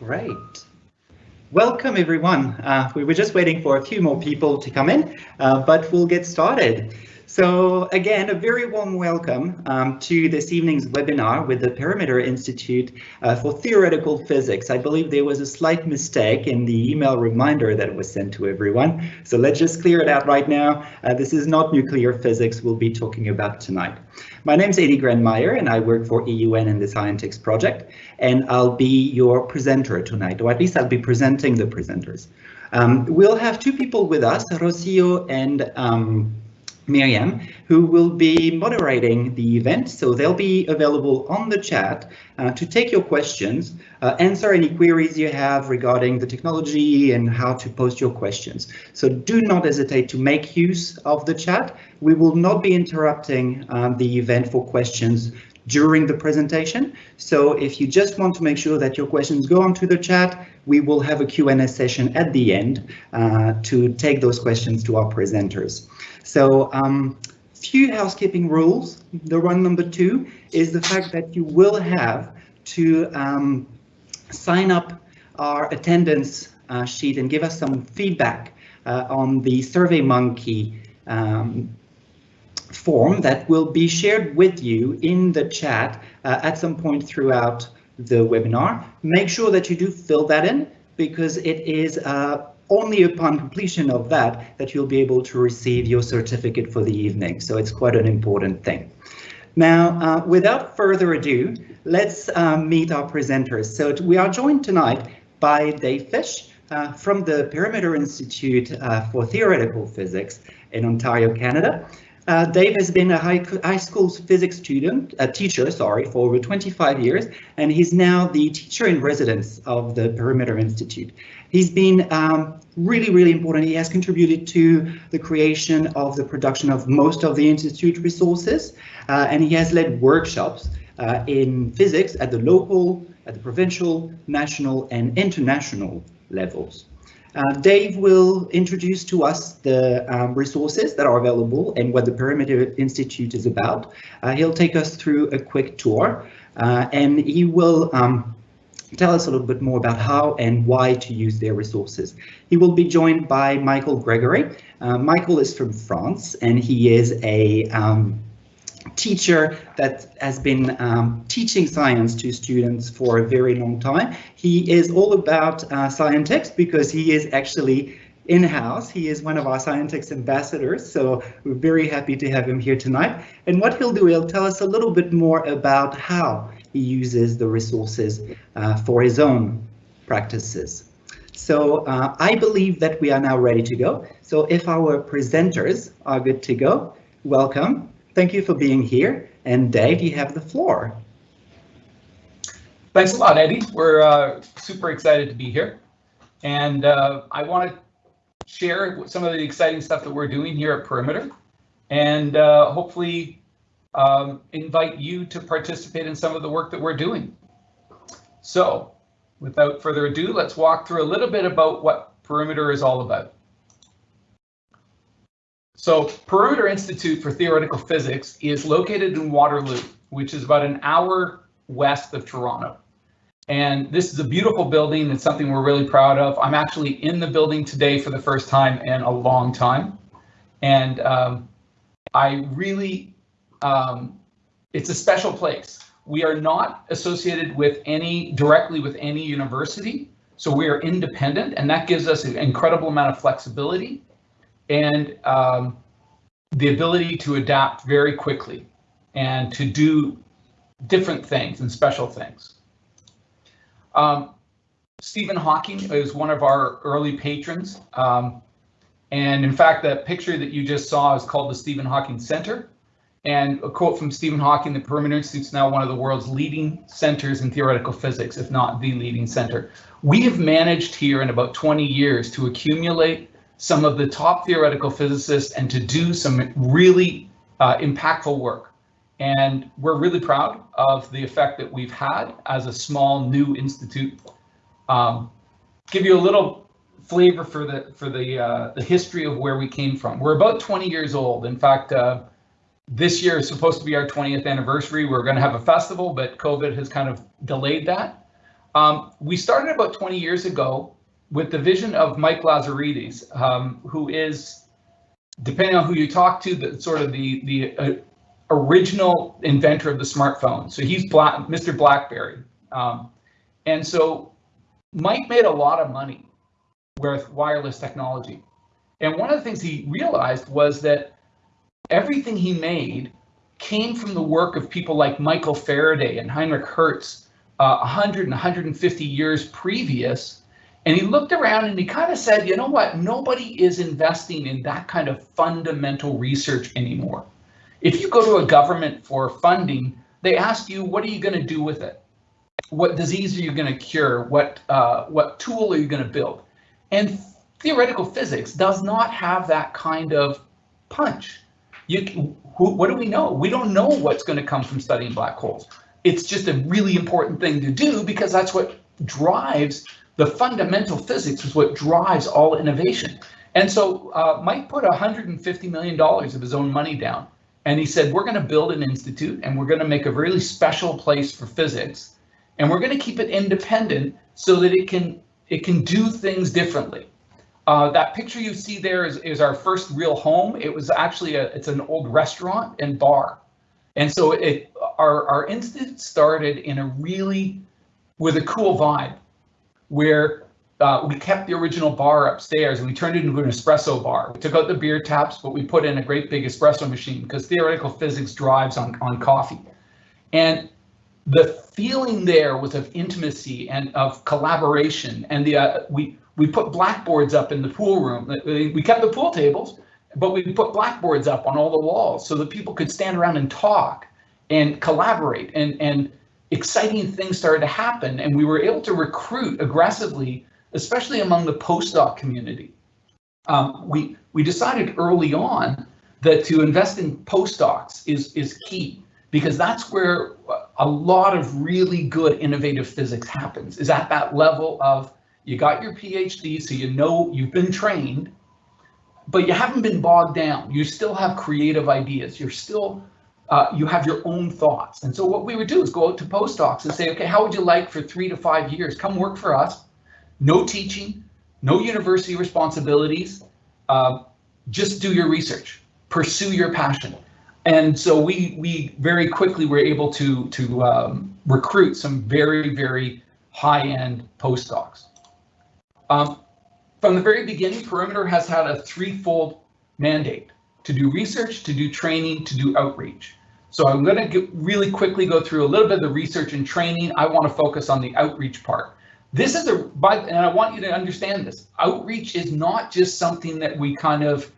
Great. Welcome everyone. Uh, we were just waiting for a few more people to come in, uh, but we'll get started. So again, a very warm welcome um, to this evening's webinar with the Perimeter Institute uh, for Theoretical Physics. I believe there was a slight mistake in the email reminder that was sent to everyone. So let's just clear it out right now. Uh, this is not nuclear physics we'll be talking about tonight. My name is Eddie Granmeyer and I work for EUN in the Scientix project, and I'll be your presenter tonight, or at least I'll be presenting the presenters. Um, we'll have two people with us, Rocio and um, Miriam, who will be moderating the event. So they'll be available on the chat uh, to take your questions, uh, answer any queries you have regarding the technology and how to post your questions. So do not hesitate to make use of the chat. We will not be interrupting um, the event for questions during the presentation. So if you just want to make sure that your questions go onto the chat, we will have a Q&A session at the end uh, to take those questions to our presenters. So um, few housekeeping rules. The one number two is the fact that you will have to um, sign up our attendance uh, sheet and give us some feedback uh, on the SurveyMonkey um, form that will be shared with you in the chat uh, at some point throughout the webinar. Make sure that you do fill that in because it is uh, only upon completion of that that you'll be able to receive your certificate for the evening. So it's quite an important thing. Now, uh, without further ado, let's uh, meet our presenters. So we are joined tonight by Dave Fish uh, from the Perimeter Institute uh, for Theoretical Physics in Ontario, Canada. Uh, Dave has been a high, high school physics student, a teacher, sorry, for over 25 years, and he's now the teacher in residence of the Perimeter Institute. He's been um, really, really important. He has contributed to the creation of the production of most of the Institute resources, uh, and he has led workshops uh, in physics at the local, at the provincial, national, and international levels. Uh, Dave will introduce to us the um, resources that are available and what the Perimeter Institute is about. Uh, he'll take us through a quick tour uh, and he will um, tell us a little bit more about how and why to use their resources. He will be joined by Michael Gregory. Uh, Michael is from France and he is a um, teacher that has been um, teaching science to students for a very long time. He is all about uh, Scientix because he is actually in-house. He is one of our Scientix ambassadors, so we're very happy to have him here tonight. And what he'll do, he'll tell us a little bit more about how he uses the resources uh, for his own practices. So uh, I believe that we are now ready to go. So if our presenters are good to go, welcome. Thank you for being here. And Dave, you have the floor. Thanks a lot, Eddie. We're uh, super excited to be here. And uh, I want to share some of the exciting stuff that we're doing here at Perimeter and uh, hopefully um, invite you to participate in some of the work that we're doing. So without further ado, let's walk through a little bit about what Perimeter is all about. So Perimeter Institute for Theoretical Physics is located in Waterloo, which is about an hour west of Toronto. And this is a beautiful building. It's something we're really proud of. I'm actually in the building today for the first time in a long time. And um, I really, um, it's a special place. We are not associated with any, directly with any university. So we are independent and that gives us an incredible amount of flexibility and um, the ability to adapt very quickly and to do different things and special things. Um, Stephen Hawking is one of our early patrons. Um, and in fact, that picture that you just saw is called the Stephen Hawking Center. And a quote from Stephen Hawking, the Perimeter Institute is now one of the world's leading centers in theoretical physics, if not the leading center. We have managed here in about 20 years to accumulate some of the top theoretical physicists and to do some really uh, impactful work. And we're really proud of the effect that we've had as a small new institute. Um, give you a little flavor for the for the uh, the history of where we came from. We're about 20 years old. In fact, uh, this year is supposed to be our 20th anniversary. We're going to have a festival, but COVID has kind of delayed that. Um, we started about 20 years ago with the vision of Mike Lazaridis, um, who is, depending on who you talk to, the sort of the the uh, original inventor of the smartphone. So he's Mr. BlackBerry, um, and so Mike made a lot of money with wireless technology. And one of the things he realized was that everything he made came from the work of people like Michael Faraday and Heinrich Hertz uh, 100 and 150 years previous. And he looked around and he kind of said, you know what, nobody is investing in that kind of fundamental research anymore. If you go to a government for funding, they ask you, what are you going to do with it? What disease are you going to cure? What, uh, what tool are you going to build? And theoretical physics does not have that kind of punch. You, what do we know? We don't know what's going to come from studying black holes. It's just a really important thing to do because that's what drives the fundamental physics is what drives all innovation. And so uh, Mike put $150 million of his own money down and he said, we're going to build an institute and we're going to make a really special place for physics and we're going to keep it independent so that it can it can do things differently. Uh, that picture you see there is, is our first real home. It was actually a, it's an old restaurant and bar. And so it, our, our institute started in a really, with a cool vibe where uh, we kept the original bar upstairs and we turned it into an espresso bar. We took out the beer taps, but we put in a great big espresso machine because theoretical physics drives on, on coffee. And the feeling there was of intimacy and of collaboration. And the uh, we we put blackboards up in the pool room. We kept the pool tables, but we put blackboards up on all the walls so that people could stand around and talk and collaborate. And and exciting things started to happen. And we were able to recruit aggressively especially among the postdoc community. Um, we, we decided early on that to invest in postdocs is, is key because that's where a lot of really good innovative physics happens is at that level of you got your PhD, so you know you've been trained, but you haven't been bogged down. You still have creative ideas. You're still, uh, you have your own thoughts. And so what we would do is go out to postdocs and say, okay, how would you like for three to five years? Come work for us no teaching, no university responsibilities. Uh, just do your research, pursue your passion. And so we we very quickly were able to to um, recruit some very very high end postdocs. Um, from the very beginning, Perimeter has had a threefold mandate to do research, to do training, to do outreach. So I'm going to really quickly go through a little bit of the research and training. I want to focus on the outreach part. This is a, by, and I want you to understand this, outreach is not just something that we kind of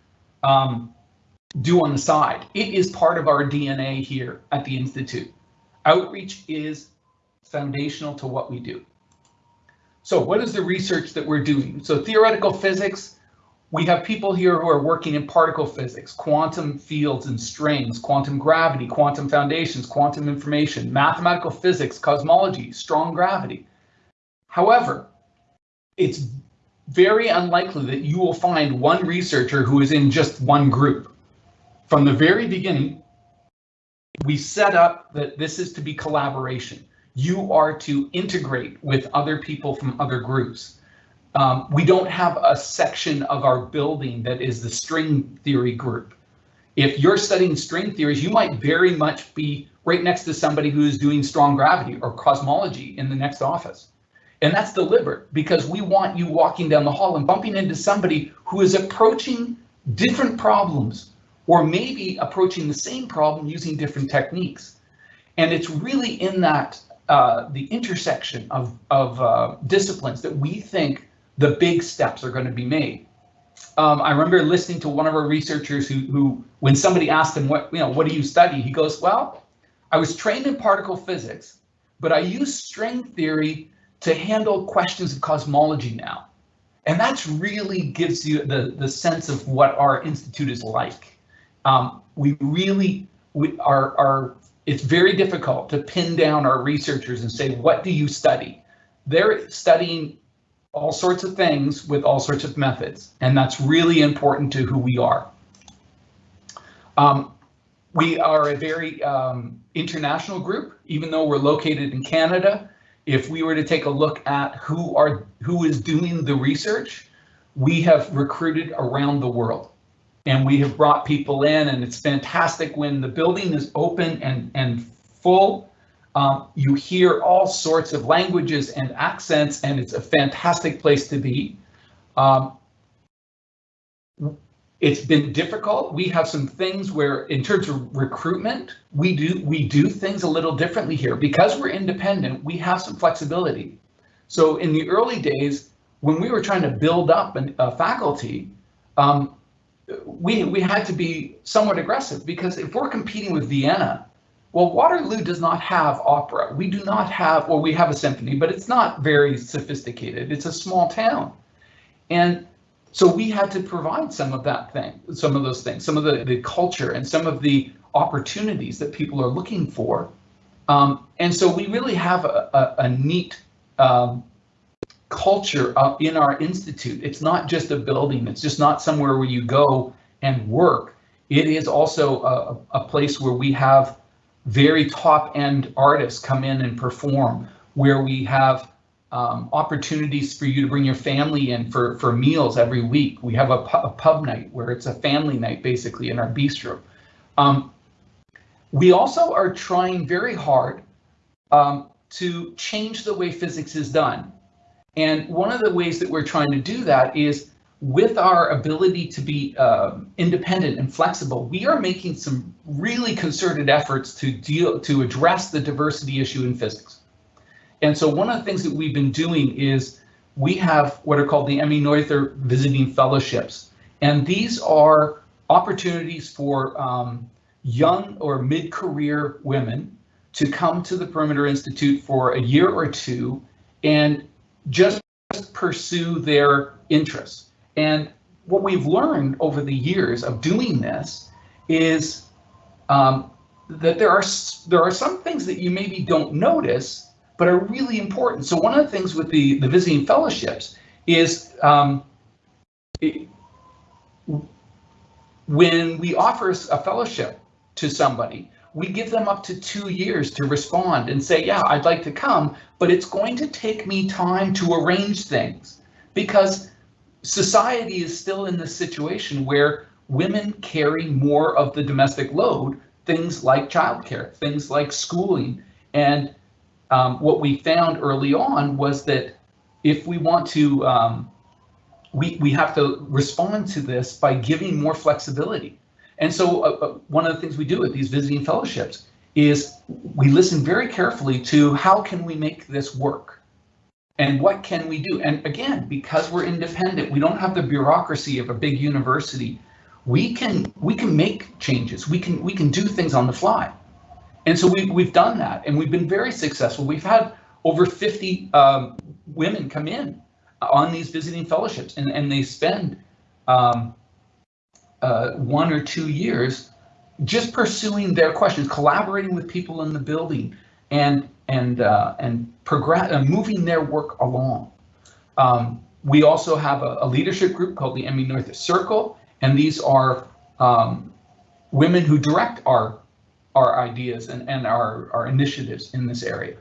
um, do on the side. It is part of our DNA here at the Institute. Outreach is foundational to what we do. So what is the research that we're doing? So theoretical physics, we have people here who are working in particle physics, quantum fields and strings, quantum gravity, quantum foundations, quantum information, mathematical physics, cosmology, strong gravity. However, it's very unlikely that you will find one researcher who is in just one group. From the very beginning, we set up that this is to be collaboration. You are to integrate with other people from other groups. Um, we don't have a section of our building that is the string theory group. If you're studying string theories, you might very much be right next to somebody who's doing strong gravity or cosmology in the next office. And that's deliberate because we want you walking down the hall and bumping into somebody who is approaching different problems or maybe approaching the same problem using different techniques. And it's really in that uh, the intersection of, of uh, disciplines that we think the big steps are going to be made. Um, I remember listening to one of our researchers who, who, when somebody asked him, what, you know, what do you study? He goes, well, I was trained in particle physics, but I use string theory to handle questions of cosmology now. And that's really gives you the, the sense of what our institute is like. Um, we really, we are, are, it's very difficult to pin down our researchers and say, what do you study? They're studying all sorts of things with all sorts of methods, and that's really important to who we are. Um, we are a very um, international group, even though we're located in Canada if we were to take a look at who are who is doing the research, we have recruited around the world and we have brought people in and it's fantastic when the building is open and, and full. Um, you hear all sorts of languages and accents and it's a fantastic place to be. Um, it's been difficult. We have some things where in terms of recruitment, we do we do things a little differently here because we're independent. We have some flexibility. So in the early days, when we were trying to build up an, a faculty, um, we we had to be somewhat aggressive because if we're competing with Vienna, well, Waterloo does not have opera. We do not have, well, we have a symphony, but it's not very sophisticated. It's a small town, and so we had to provide some of that thing, some of those things, some of the, the culture and some of the opportunities that people are looking for. Um, and so we really have a, a, a neat um, culture in our institute. It's not just a building. It's just not somewhere where you go and work. It is also a, a place where we have very top end artists come in and perform, where we have um, opportunities for you to bring your family in for, for meals every week. We have a, pu a pub night where it's a family night basically in our bistro. Um, we also are trying very hard um, to change the way physics is done. And one of the ways that we're trying to do that is with our ability to be uh, independent and flexible, we are making some really concerted efforts to deal to address the diversity issue in physics. And so one of the things that we've been doing is we have what are called the Emmy Noether Visiting Fellowships. And these are opportunities for um, young or mid-career women to come to the Perimeter Institute for a year or two and just pursue their interests. And what we've learned over the years of doing this is um, that there are there are some things that you maybe don't notice but are really important. So one of the things with the, the visiting fellowships is um, it, when we offer a fellowship to somebody, we give them up to two years to respond and say, yeah, I'd like to come, but it's going to take me time to arrange things because society is still in this situation where women carry more of the domestic load, things like childcare, things like schooling, and um, what we found early on was that if we want to, um, we, we have to respond to this by giving more flexibility. And so uh, uh, one of the things we do with these visiting fellowships is we listen very carefully to how can we make this work? And what can we do? And again, because we're independent, we don't have the bureaucracy of a big university. We can we can make changes. We can we can do things on the fly. And so we, we've done that and we've been very successful. We've had over 50 um, women come in on these visiting fellowships and, and they spend um, uh, one or two years just pursuing their questions, collaborating with people in the building and and uh, and progress uh, moving their work along. Um, we also have a, a, leadership group called the Emmy Noether Circle, and these are um, women who direct our our ideas and, and our, our initiatives in this area.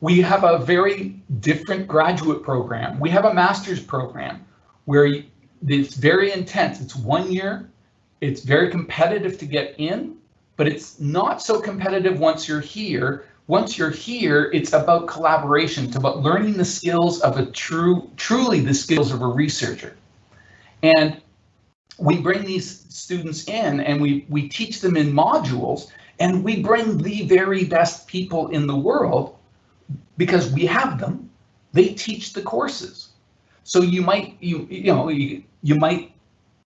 We have a very different graduate program. We have a master's program where it's very intense. It's one year. It's very competitive to get in, but it's not so competitive once you're here. Once you're here, it's about collaboration. It's about learning the skills of a true, truly the skills of a researcher. And we bring these students in and we, we teach them in modules and we bring the very best people in the world because we have them. They teach the courses. So you might, you, you know, you, you might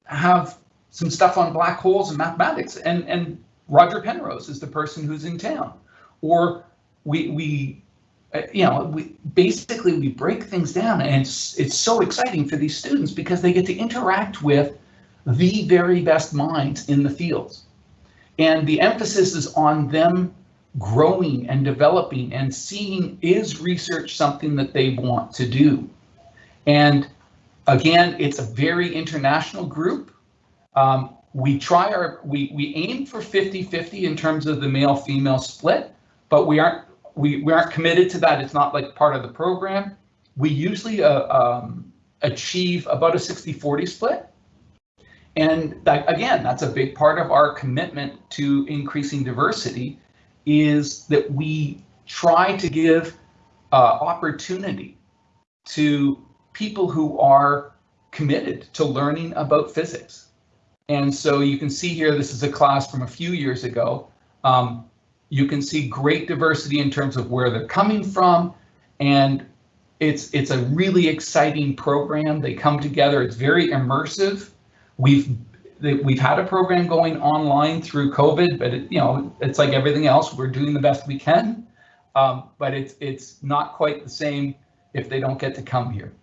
have some stuff on black holes and mathematics and, and Roger Penrose is the person who's in town. Or we, we uh, you know, we basically we break things down and it's, it's so exciting for these students because they get to interact with the very best minds in the fields. And the emphasis is on them growing and developing and seeing is research something that they want to do. And again, it's a very international group. Um, we try our, we, we aim for 50-50 in terms of the male-female split, but we aren't we, we aren't committed to that. It's not like part of the program. We usually uh, um, achieve about a 60-40 split. And that, again, that's a big part of our commitment to increasing diversity is that we try to give uh, opportunity to people who are committed to learning about physics. And so you can see here, this is a class from a few years ago. Um, you can see great diversity in terms of where they're coming from. And it's, it's a really exciting program. They come together, it's very immersive. We've we've had a program going online through COVID, but it, you know it's like everything else. We're doing the best we can, um, but it's it's not quite the same if they don't get to come here.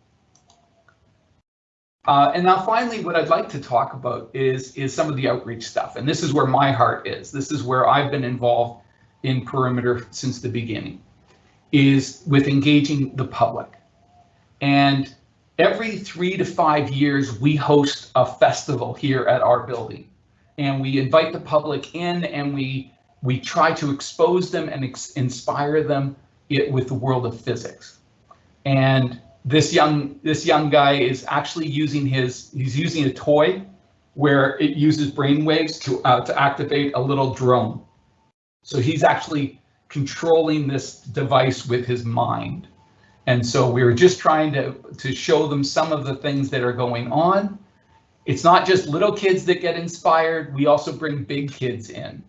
Uh, and now finally, what I'd like to talk about is, is some of the outreach stuff. And this is where my heart is. This is where I've been involved in Perimeter since the beginning, is with engaging the public. And every three to five years, we host a festival here at our building. And we invite the public in and we, we try to expose them and inspire them it, with the world of physics. And this young this young guy is actually using his he's using a toy where it uses brainwaves to uh, to activate a little drone. So he's actually controlling this device with his mind. And so we were just trying to to show them some of the things that are going on. It's not just little kids that get inspired. We also bring big kids in.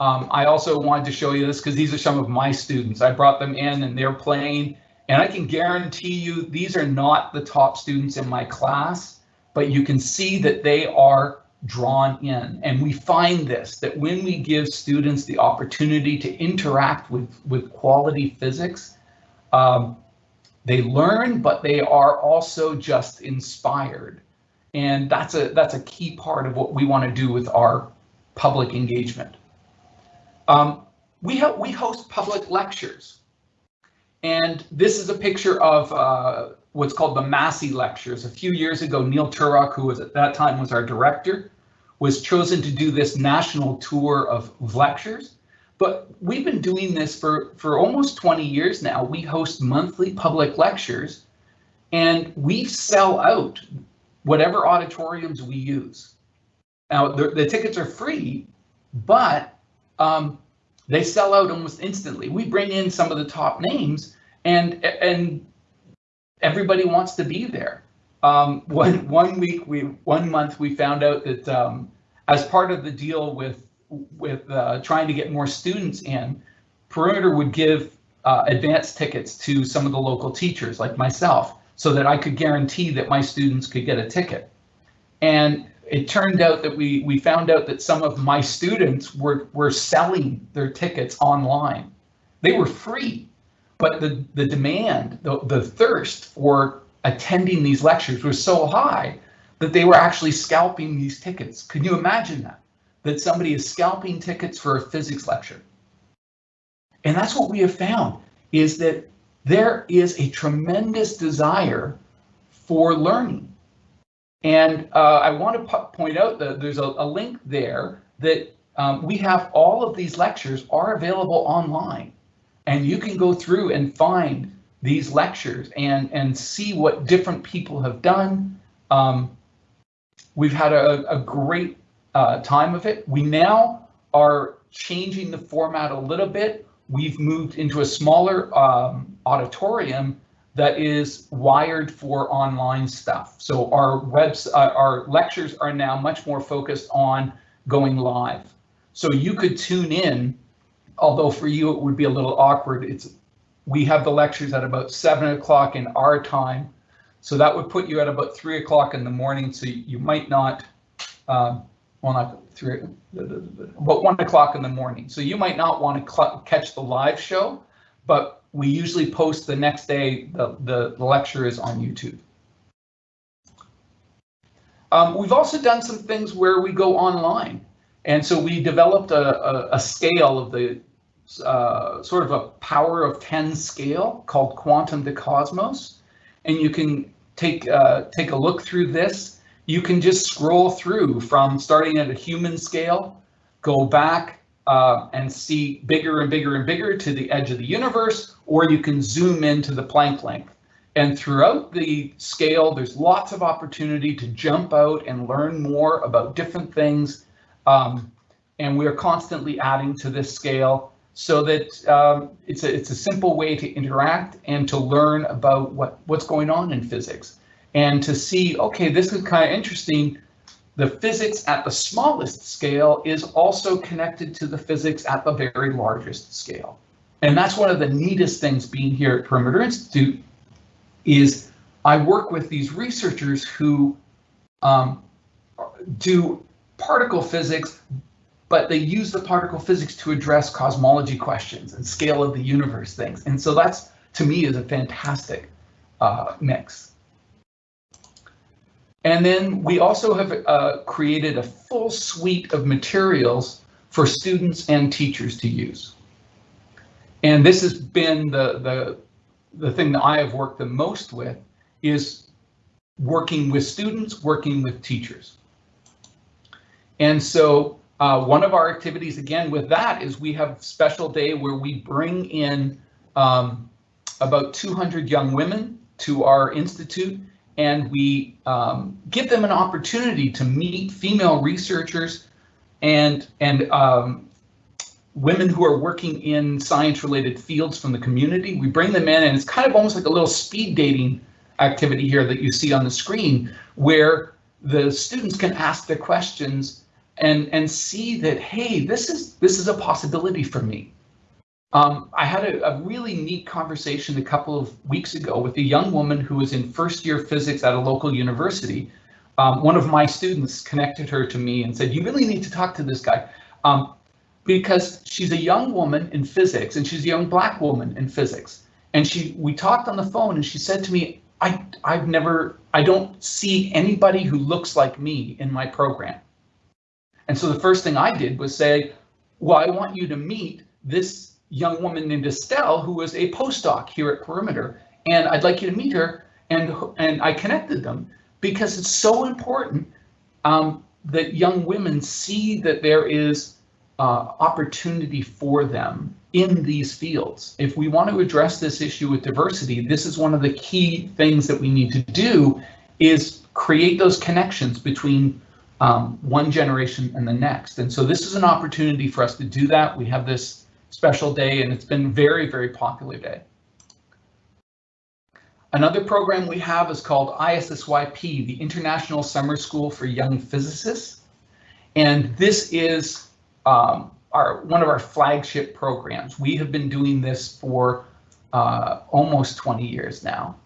Um, I also wanted to show you this because these are some of my students. I brought them in and they're playing and I can guarantee you these are not the top students in my class, but you can see that they are drawn in. And we find this, that when we give students the opportunity to interact with, with quality physics, um, they learn, but they are also just inspired. And that's a, that's a key part of what we want to do with our public engagement. Um, we, we host public lectures. And this is a picture of uh, what's called the Massey Lectures. A few years ago, Neil Turok, who was at that time was our director, was chosen to do this national tour of lectures. But we've been doing this for, for almost 20 years now. We host monthly public lectures and we sell out whatever auditoriums we use. Now, the, the tickets are free, but um, they sell out almost instantly. We bring in some of the top names, and and everybody wants to be there. Um, one one week we one month we found out that um, as part of the deal with with uh, trying to get more students in, Perimeter would give uh, advance tickets to some of the local teachers like myself, so that I could guarantee that my students could get a ticket. And it turned out that we we found out that some of my students were were selling their tickets online. They were free, but the the demand, the, the thirst for attending these lectures was so high that they were actually scalping these tickets. Can you imagine that? That somebody is scalping tickets for a physics lecture. And that's what we have found is that there is a tremendous desire for learning and uh, I want to point out that there's a, a link there that um, we have all of these lectures are available online. And you can go through and find these lectures and, and see what different people have done. Um, we've had a, a great uh, time of it. We now are changing the format a little bit. We've moved into a smaller um, auditorium that is wired for online stuff. So our webs, uh, our lectures are now much more focused on going live. So you could tune in, although for you it would be a little awkward. It's we have the lectures at about seven o'clock in our time. So that would put you at about three o'clock in the morning. So you might not, um, well, not three, but one o'clock in the morning. So you might not want to catch the live show, but we usually post the next day, the, the, the lecture is on YouTube. Um, we've also done some things where we go online. And so we developed a, a, a scale of the uh, sort of a power of 10 scale called Quantum to Cosmos. And you can take, uh, take a look through this. You can just scroll through from starting at a human scale, go back uh, and see bigger and bigger and bigger to the edge of the universe, or you can zoom into the Planck length. And throughout the scale, there's lots of opportunity to jump out and learn more about different things. Um, and we are constantly adding to this scale so that um, it's, a, it's a simple way to interact and to learn about what, what's going on in physics. And to see, okay, this is kind of interesting. The physics at the smallest scale is also connected to the physics at the very largest scale. And that's one of the neatest things being here at Perimeter Institute is I work with these researchers who um, do particle physics, but they use the particle physics to address cosmology questions and scale of the universe things. And so that's, to me, is a fantastic uh, mix. And then we also have uh, created a full suite of materials for students and teachers to use. And this has been the, the, the thing that I have worked the most with is working with students, working with teachers. And so uh, one of our activities again with that is we have special day where we bring in um, about 200 young women to our institute and we um, give them an opportunity to meet female researchers and and um, women who are working in science related fields from the community. We bring them in and it's kind of almost like a little speed dating activity here that you see on the screen where the students can ask their questions and and see that hey this is this is a possibility for me um, I had a, a, really neat conversation a couple of weeks ago with a young woman who was in first year physics at a local university. Um, one of my students connected her to me and said, you really need to talk to this guy um, because she's a young woman in physics and she's a young black woman in physics. And she, we talked on the phone and she said to me, I, I've never, I don't see anybody who looks like me in my program. And so the first thing I did was say, well, I want you to meet this young woman named Estelle, who was a postdoc here at Perimeter, and I'd like you to meet her. And and I connected them because it's so important um, that young women see that there is uh, opportunity for them in these fields. If we want to address this issue with diversity, this is one of the key things that we need to do is create those connections between um, one generation and the next. And so this is an opportunity for us to do that. We have this special day and it's been very, very popular day. Another program we have is called ISSYP, the International Summer School for Young Physicists. And this is um, our one of our flagship programs. We have been doing this for uh, almost 20 years now.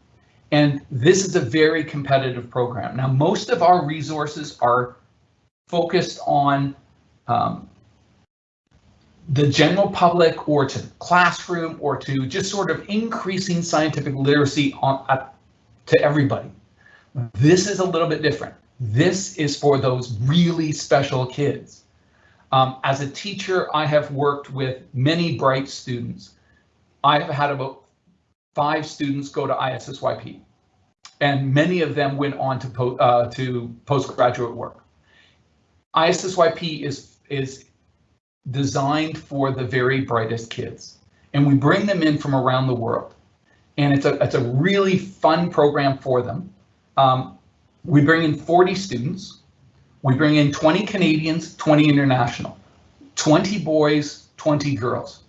And this is a very competitive program. Now, most of our resources are focused on um, the general public or to the classroom or to just sort of increasing scientific literacy on uh, to everybody. This is a little bit different. This is for those really special kids. Um, as a teacher, I have worked with many bright students. I've had about five students go to ISSYP, and many of them went on to, po uh, to postgraduate work. ISSYP is, is designed for the very brightest kids. And we bring them in from around the world. And it's a, it's a really fun program for them. Um, we bring in 40 students. We bring in 20 Canadians, 20 international, 20 boys, 20 girls.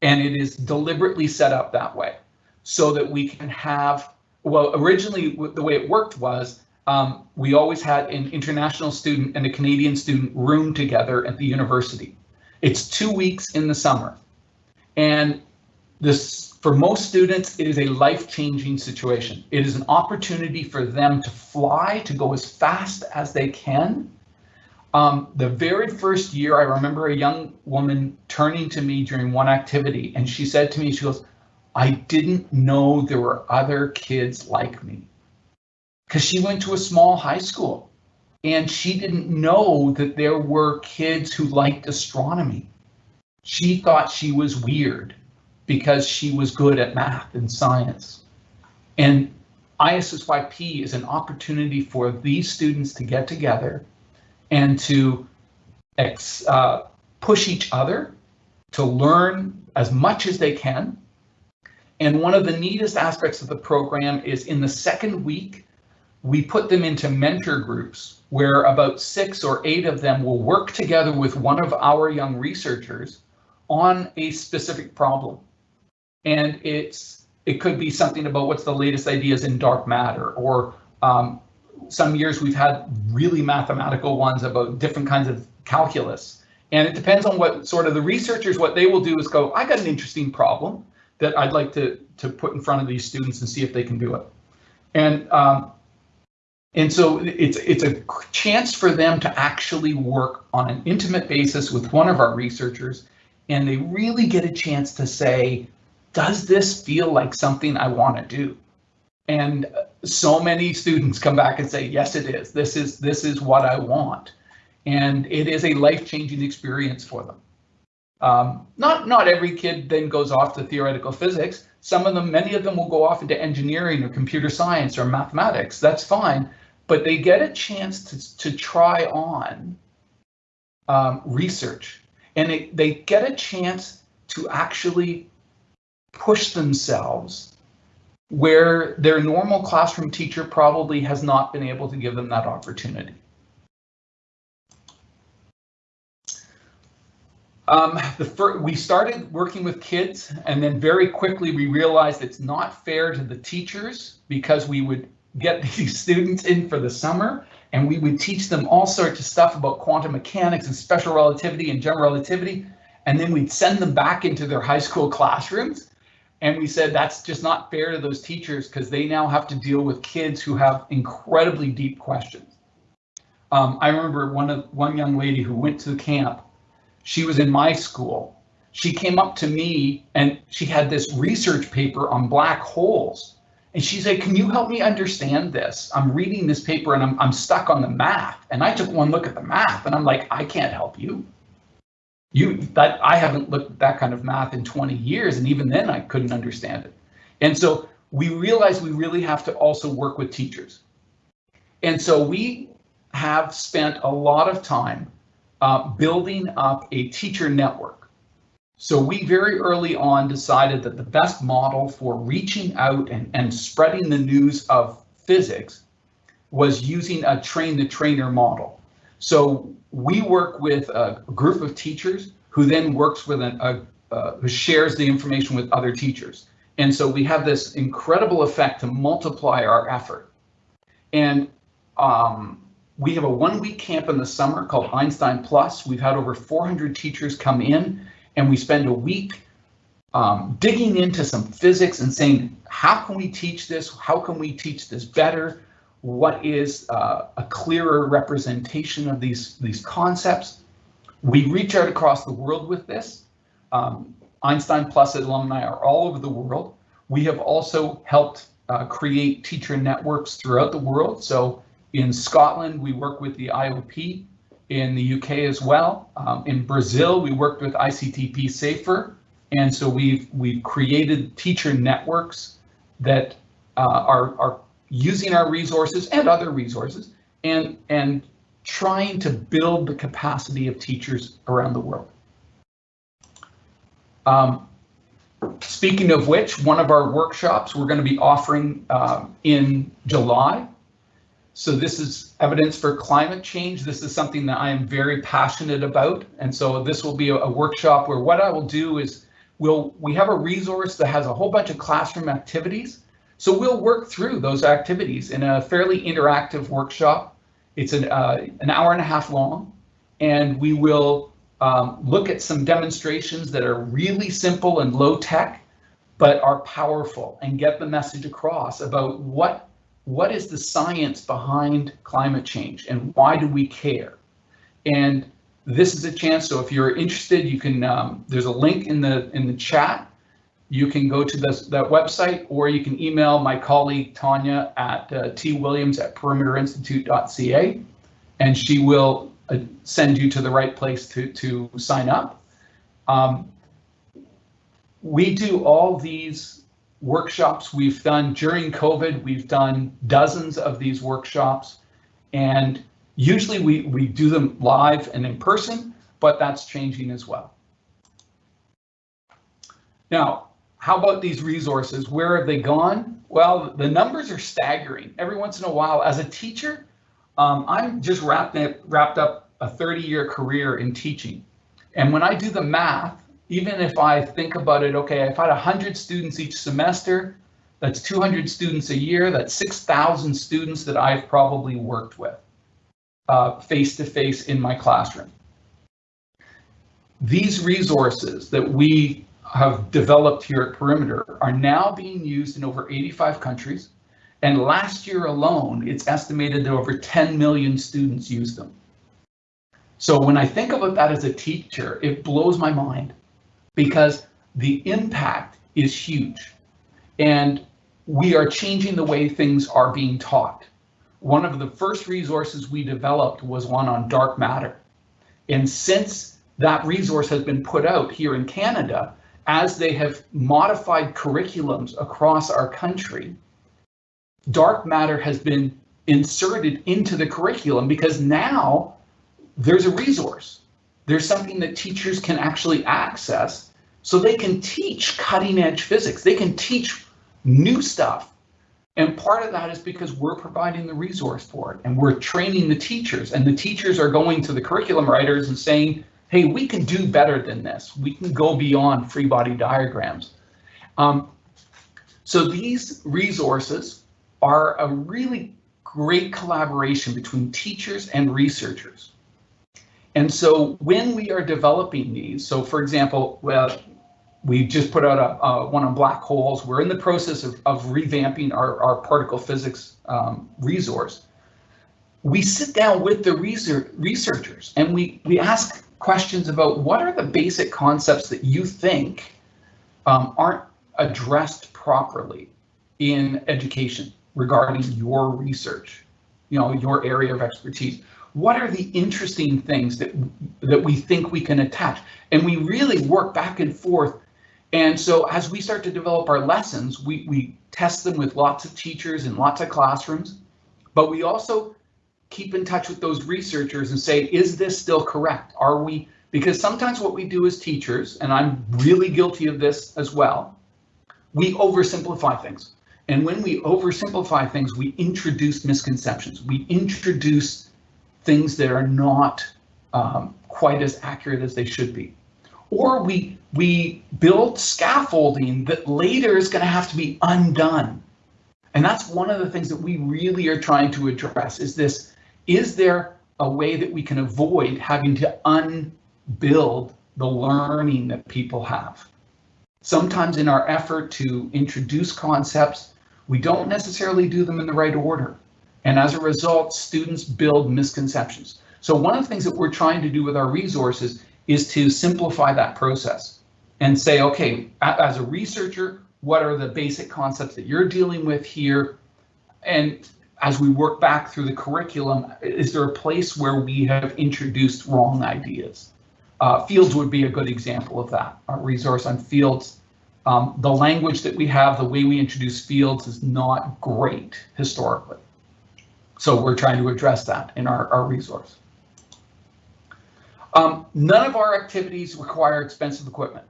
And it is deliberately set up that way so that we can have, well, originally the way it worked was um, we always had an international student and a Canadian student room together at the university. It's two weeks in the summer. And this, for most students, it is a life-changing situation. It is an opportunity for them to fly, to go as fast as they can. Um, the very first year, I remember a young woman turning to me during one activity, and she said to me, she goes, I didn't know there were other kids like me because she went to a small high school and she didn't know that there were kids who liked astronomy. She thought she was weird because she was good at math and science. And ISSYP is an opportunity for these students to get together and to ex, uh, push each other to learn as much as they can. And one of the neatest aspects of the program is in the second week, we put them into mentor groups where about six or eight of them will work together with one of our young researchers on a specific problem. And it's it could be something about what's the latest ideas in dark matter, or um, some years we've had really mathematical ones about different kinds of calculus. And it depends on what sort of the researchers, what they will do is go, I got an interesting problem that I'd like to, to put in front of these students and see if they can do it. And um, and so it's it's a chance for them to actually work on an intimate basis with one of our researchers, and they really get a chance to say, does this feel like something I want to do? And so many students come back and say, yes, it is. This is this is what I want. And it is a life-changing experience for them. Um, not not every kid then goes off to theoretical physics. Some of them, many of them will go off into engineering or computer science or mathematics. That's fine, but they get a chance to, to try on um, research and they, they get a chance to actually push themselves where their normal classroom teacher probably has not been able to give them that opportunity. Um, we started working with kids and then very quickly we realized it's not fair to the teachers because we would get these students in for the summer and we would teach them all sorts of stuff about quantum mechanics and special relativity and general relativity. And then we'd send them back into their high school classrooms and we said that's just not fair to those teachers because they now have to deal with kids who have incredibly deep questions. Um, I remember one of one young lady who went to the camp. She was in my school. She came up to me and she had this research paper on black holes. And she said, can you help me understand this? I'm reading this paper and I'm, I'm stuck on the math. And I took one look at the math and I'm like, I can't help you you that I haven't looked at that kind of math in 20 years, and even then I couldn't understand it. And so we realized we really have to also work with teachers. And so we have spent a lot of time uh, building up a teacher network. So we very early on decided that the best model for reaching out and, and spreading the news of physics was using a train the trainer model. So we work with a group of teachers who then works with an, a, uh, who shares the information with other teachers. And so we have this incredible effect to multiply our effort. And um, we have a one week camp in the summer called Einstein Plus. We've had over 400 teachers come in and we spend a week um, digging into some physics and saying, how can we teach this? How can we teach this better? what is uh, a clearer representation of these, these concepts. We reach out across the world with this. Um, Einstein Plus alumni are all over the world. We have also helped uh, create teacher networks throughout the world. So in Scotland, we work with the IOP, in the UK as well. Um, in Brazil, we worked with ICTP SAIFR. And so we've we've created teacher networks that uh, are, are using our resources and other resources and, and trying to build the capacity of teachers around the world. Um, speaking of which, one of our workshops we're going to be offering um, in July. So this is evidence for climate change. This is something that I am very passionate about. And so this will be a, a workshop where what I will do is we'll, we have a resource that has a whole bunch of classroom activities so we'll work through those activities in a fairly interactive workshop. It's an, uh, an hour and a half long, and we will um, look at some demonstrations that are really simple and low tech, but are powerful and get the message across about what what is the science behind climate change and why do we care? And this is a chance. So if you're interested, you can. Um, there's a link in the in the chat you can go to this, that website or you can email my colleague Tanya at uh, twilliams at perimeterinstitute.ca and she will uh, send you to the right place to, to sign up. Um, we do all these workshops we've done during COVID. We've done dozens of these workshops and usually we, we do them live and in person, but that's changing as well. Now, how about these resources? Where have they gone? Well, the numbers are staggering. Every once in a while, as a teacher, um, I'm just wrapped, wrapped up a 30 year career in teaching. And when I do the math, even if I think about it, okay, if I had 100 students each semester, that's 200 students a year, that's 6,000 students that I've probably worked with face to face in my classroom. These resources that we have developed here at Perimeter are now being used in over 85 countries. And last year alone, it's estimated that over 10 million students used them. So when I think about that as a teacher, it blows my mind because the impact is huge. And we are changing the way things are being taught. One of the first resources we developed was one on dark matter. And since that resource has been put out here in Canada, as they have modified curriculums across our country, dark matter has been inserted into the curriculum because now there's a resource. There's something that teachers can actually access so they can teach cutting edge physics. They can teach new stuff. And part of that is because we're providing the resource for it and we're training the teachers and the teachers are going to the curriculum writers and saying, hey, we can do better than this. We can go beyond free body diagrams. Um, so these resources are a really great collaboration between teachers and researchers. And so when we are developing these, so for example, well, we just put out a, one on black holes. We're in the process of, of revamping our, our particle physics um, resource. We sit down with the research, researchers and we, we ask questions about what are the basic concepts that you think um, aren't addressed properly in education regarding your research, you know, your area of expertise. What are the interesting things that that we think we can attach? And we really work back and forth and so as we start to develop our lessons, we, we test them with lots of teachers and lots of classrooms, but we also keep in touch with those researchers and say, is this still correct? Are we, because sometimes what we do as teachers, and I'm really guilty of this as well, we oversimplify things. And when we oversimplify things, we introduce misconceptions. We introduce things that are not um, quite as accurate as they should be or we we build scaffolding that later is going to have to be undone. And that's one of the things that we really are trying to address is this, is there a way that we can avoid having to unbuild the learning that people have? Sometimes in our effort to introduce concepts, we don't necessarily do them in the right order. And as a result, students build misconceptions. So one of the things that we're trying to do with our resources is to simplify that process and say, okay, as a researcher, what are the basic concepts that you're dealing with here? And as we work back through the curriculum, is there a place where we have introduced wrong ideas? Uh, fields would be a good example of that. Our resource on fields, um, the language that we have, the way we introduce fields is not great historically. So we're trying to address that in our, our resource. Um, none of our activities require expensive equipment.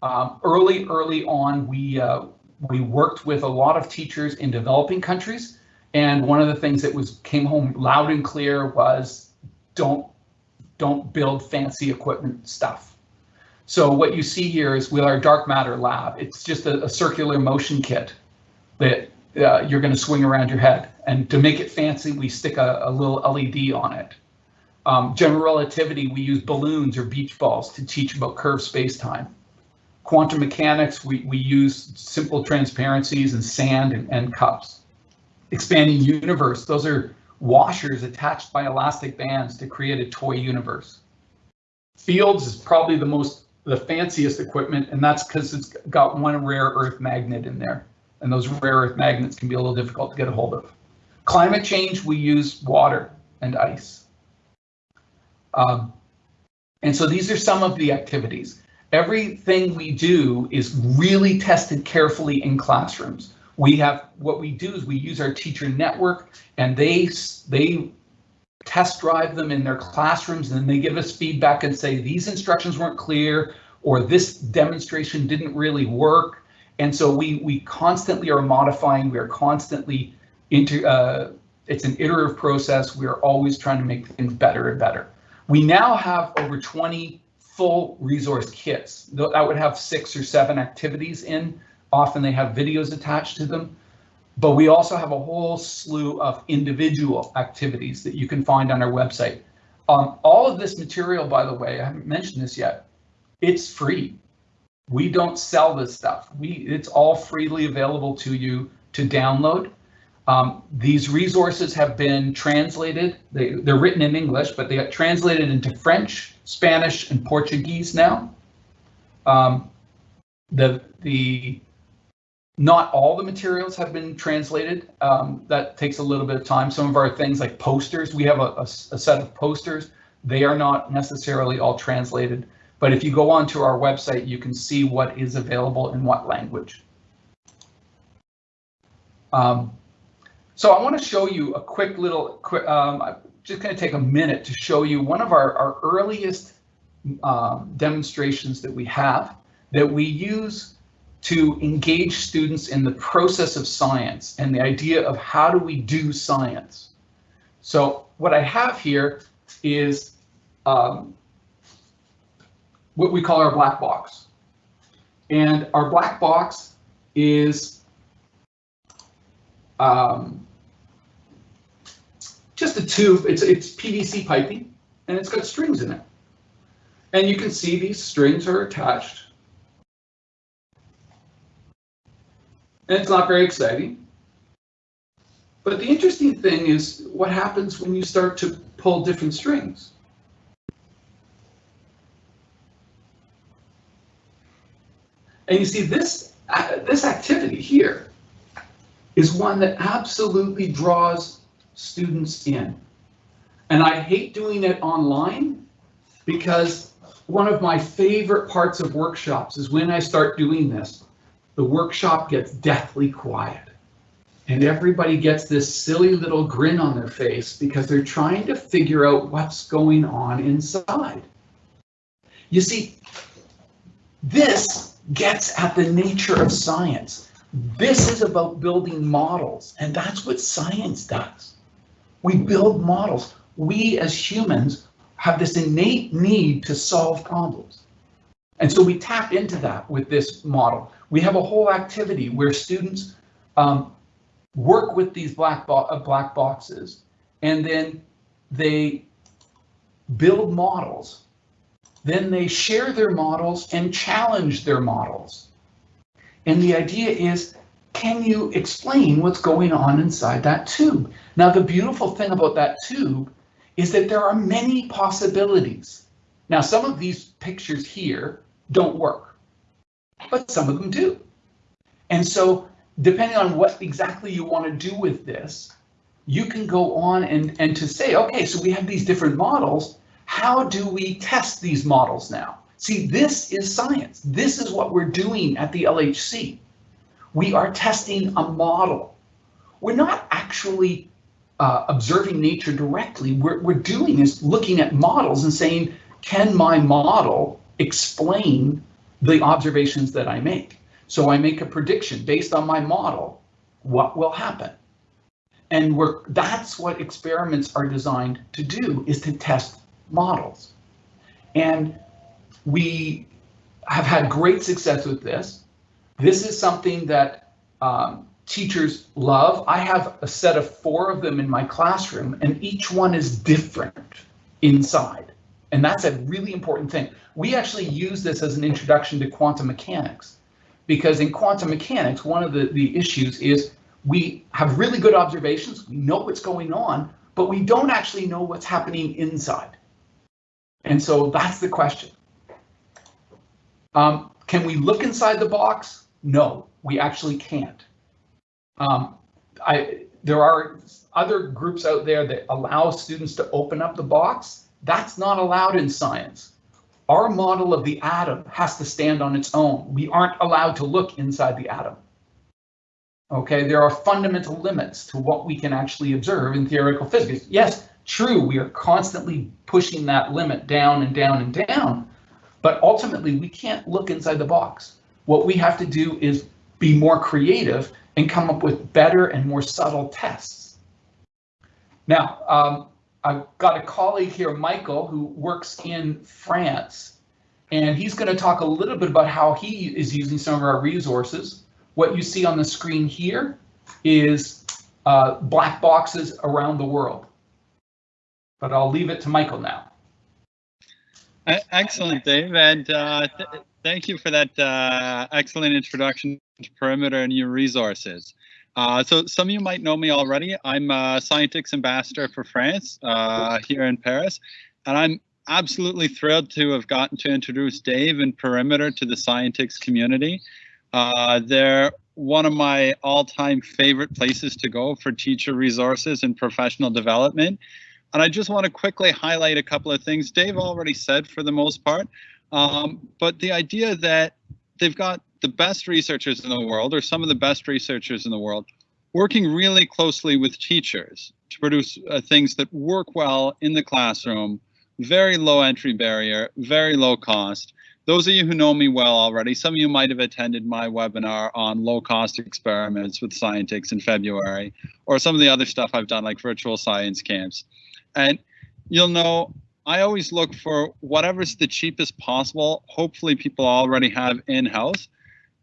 Um, early, early on, we uh, we worked with a lot of teachers in developing countries, and one of the things that was came home loud and clear was don't don't build fancy equipment stuff. So what you see here is with our dark matter lab, it's just a, a circular motion kit that uh, you're going to swing around your head. And to make it fancy, we stick a, a little LED on it. Um, general relativity, we use balloons or beach balls to teach about curved space-time. Quantum mechanics, we, we use simple transparencies and sand and, and cups. Expanding universe, those are washers attached by elastic bands to create a toy universe. Fields is probably the most, the fanciest equipment, and that's because it's got one rare earth magnet in there. And those rare earth magnets can be a little difficult to get a hold of. Climate change, we use water and ice. Um, and so these are some of the activities. Everything we do is really tested carefully in classrooms. We have what we do is we use our teacher network and they they test drive them in their classrooms and then they give us feedback and say these instructions weren't clear or this demonstration didn't really work. And so we we constantly are modifying, we are constantly into uh, it's an iterative process. We are always trying to make things better and better. We now have over 20 full resource kits that would have six or seven activities in. Often they have videos attached to them. But we also have a whole slew of individual activities that you can find on our website. Um, all of this material, by the way, I haven't mentioned this yet, it's free. We don't sell this stuff. We It's all freely available to you to download. Um, these resources have been translated. They, they're written in English, but they got translated into French, Spanish, and Portuguese now. Um, the the not all the materials have been translated. Um, that takes a little bit of time. Some of our things like posters, we have a, a, a, set of posters. They are not necessarily all translated, but if you go onto our website, you can see what is available in what language. Um, so I want to show you a quick little, quick, um, I'm just going to take a minute to show you one of our, our earliest um, demonstrations that we have that we use to engage students in the process of science and the idea of how do we do science. So what I have here is um, what we call our black box. And our black box is um, just a tube. It's, it's PVC piping and it's got strings in it. And you can see these strings are attached and it's not very exciting. But the interesting thing is what happens when you start to pull different strings. And you see this, uh, this activity here is one that absolutely draws students in. And I hate doing it online because one of my favorite parts of workshops is when I start doing this the workshop gets deathly quiet. And everybody gets this silly little grin on their face because they're trying to figure out what's going on inside. You see, this gets at the nature of science. This is about building models, and that's what science does. We build models. We as humans have this innate need to solve problems. And so we tap into that with this model. We have a whole activity where students um, work with these black, bo uh, black boxes and then they build models. Then they share their models and challenge their models. And the idea is, can you explain what's going on inside that tube? Now, the beautiful thing about that tube is that there are many possibilities. Now, some of these pictures here don't work, but some of them do. And so depending on what exactly you want to do with this, you can go on and, and to say, okay, so we have these different models. How do we test these models now? See, this is science. This is what we're doing at the LHC. We are testing a model. We're not actually uh, observing nature directly. What we're doing is looking at models and saying, can my model explain the observations that I make. So I make a prediction based on my model, what will happen? And that's what experiments are designed to do, is to test models. And we have had great success with this. This is something that um, teachers love. I have a set of four of them in my classroom, and each one is different inside. And that's a really important thing. We actually use this as an introduction to quantum mechanics because in quantum mechanics, one of the, the issues is we have really good observations, we know what's going on, but we don't actually know what's happening inside. And so that's the question. Um, can we look inside the box? No, we actually can't. Um, I, there are other groups out there that allow students to open up the box that's not allowed in science. Our model of the atom has to stand on its own. We aren't allowed to look inside the atom. Okay, there are fundamental limits to what we can actually observe in theoretical physics. Yes, true, we are constantly pushing that limit down and down and down, but ultimately we can't look inside the box. What we have to do is be more creative and come up with better and more subtle tests. Now, um, I've got a colleague here, Michael, who works in France, and he's going to talk a little bit about how he is using some of our resources. What you see on the screen here is uh, black boxes around the world. But I'll leave it to Michael now. Excellent, Dave, and uh, th thank you for that uh, excellent introduction to Perimeter and your resources. Uh, so some of you might know me already. I'm a Scientix ambassador for France uh, here in Paris, and I'm absolutely thrilled to have gotten to introduce Dave and Perimeter to the Scientix community. Uh, they're one of my all-time favorite places to go for teacher resources and professional development. And I just want to quickly highlight a couple of things Dave already said for the most part, um, but the idea that they've got the best researchers in the world, or some of the best researchers in the world, working really closely with teachers to produce uh, things that work well in the classroom, very low entry barrier, very low cost. Those of you who know me well already, some of you might have attended my webinar on low cost experiments with Scientix in February, or some of the other stuff I've done like virtual science camps. And you'll know I always look for whatever's the cheapest possible. Hopefully people already have in-house.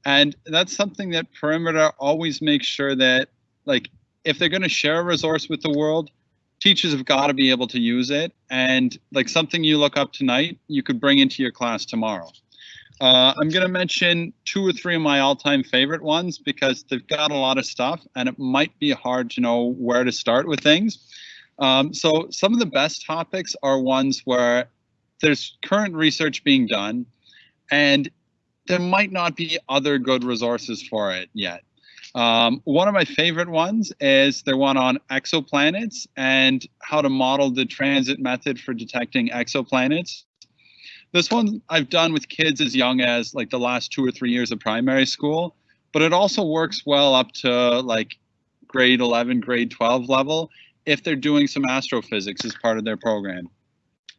And that's something that Perimeter always makes sure that like if they're going to share a resource with the world, teachers have got to be able to use it. And like something you look up tonight, you could bring into your class tomorrow. Uh, I'm going to mention two or three of my all-time favorite ones because they've got a lot of stuff and it might be hard to know where to start with things. Um, so some of the best topics are ones where there's current research being done and there might not be other good resources for it yet. Um, one of my favorite ones is the one on exoplanets and how to model the transit method for detecting exoplanets. This one I've done with kids as young as like the last two or three years of primary school, but it also works well up to like grade 11, grade 12 level if they're doing some astrophysics as part of their program.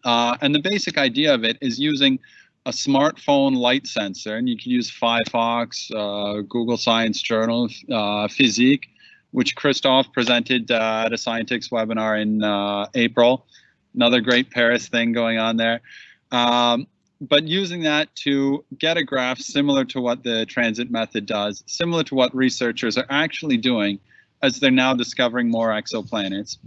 Uh, and the basic idea of it is using a smartphone light sensor, and you can use Phyphox, uh, Google Science Journal, uh, FizziQ, which Christoph presented uh, at a Scientix webinar in uh, April. Another great Paris thing going on there. Um, but using that to get a graph similar to what the transit method does, similar to what researchers are actually doing as they're now discovering more exoplanets.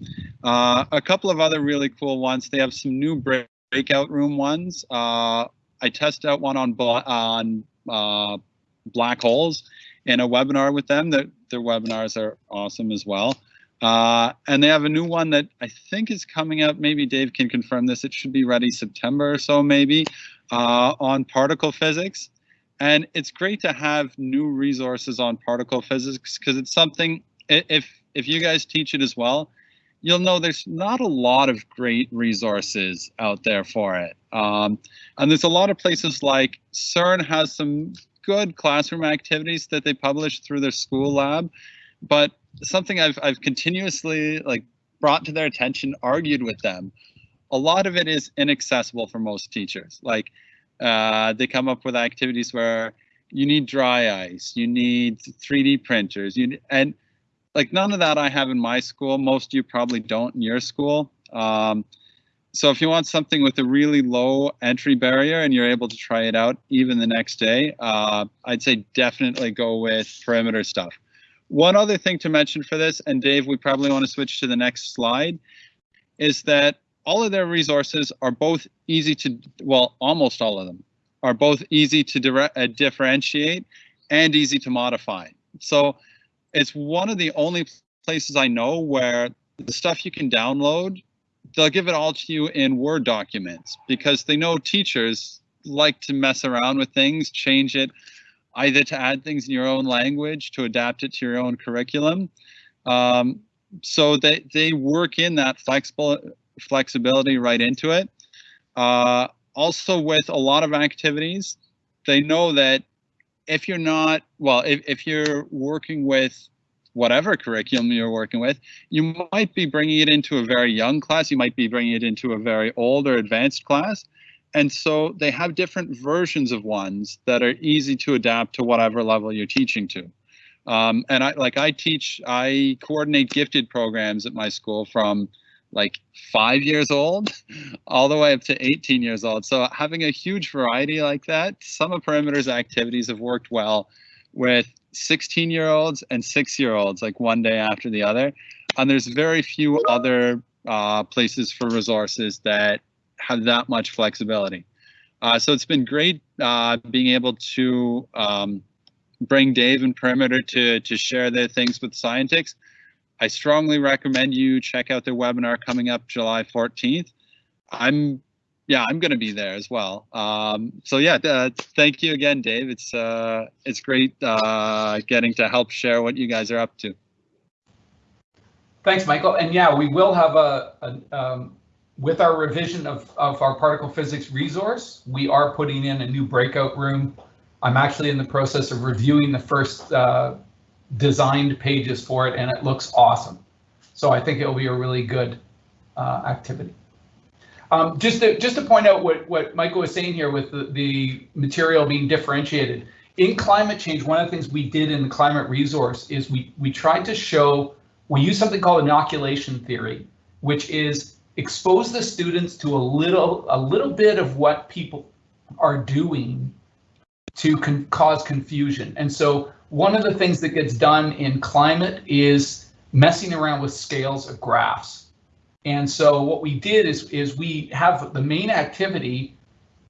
Uh, a couple of other really cool ones. They have some new breakout room ones. Uh, I test out one on on uh, black holes in a webinar with them. That their webinars are awesome as well. Uh, and they have a new one that I think is coming out. Maybe Dave can confirm this. It should be ready September or so, maybe, uh, on particle physics. And it's great to have new resources on particle physics because it's something if if you guys teach it as well, you'll know there's not a lot of great resources out there for it. Um, and there's a lot of places like CERN has some good classroom activities that they publish through their school lab, but something I've I've continuously like brought to their attention, argued with them. A lot of it is inaccessible for most teachers. Like uh, they come up with activities where you need dry ice, you need 3D printers, you and like none of that I have in my school. Most of you probably don't in your school. Um, so if you want something with a really low entry barrier and you're able to try it out even the next day, uh, I'd say definitely go with perimeter stuff. One other thing to mention for this, and Dave, we probably want to switch to the next slide, is that all of their resources are both easy to, well, almost all of them are both easy to uh, differentiate and easy to modify. So it's one of the only places I know where the stuff you can download, they'll give it all to you in Word documents because they know teachers like to mess around with things, change it, either to add things in your own language, to adapt it to your own curriculum. Um, so they, they work in that flexible flexibility right into it. Uh, also with a lot of activities, they know that if you're not, well, if, if you're working with whatever curriculum you're working with, you might be bringing it into a very young class, you might be bringing it into a very old or advanced class. And so they have different versions of ones that are easy to adapt to whatever level you're teaching to. Um, and I like I teach, I coordinate gifted programs at my school from like five years old all the way up to 18 years old. So having a huge variety like that, some of Perimeter's activities have worked well with 16 year olds and six year olds, like one day after the other. And there's very few other uh, places for resources that have that much flexibility. Uh, so it's been great uh, being able to um, bring Dave and Perimeter to, to share their things with Scientix. I strongly recommend you check out their webinar coming up July 14th. I'm, yeah, I'm going to be there as well. Um, so yeah, uh, thank you again, Dave. It's uh, it's great uh, getting to help share what you guys are up to. Thanks, Michael. And yeah, we will have a, a um, with our revision of, of our particle physics resource, we are putting in a new breakout room. I'm actually in the process of reviewing the first uh, designed pages for it, and it looks awesome. So I think it'll be a really good uh, activity. Um, just to just to point out what what Michael was saying here with the, the material being differentiated in climate change, one of the things we did in the climate resource is we we tried to show we use something called inoculation theory, which is expose the students to a little a little bit of what people are doing to con cause confusion. And so one of the things that gets done in climate is messing around with scales of graphs. And so what we did is, is we have the main activity,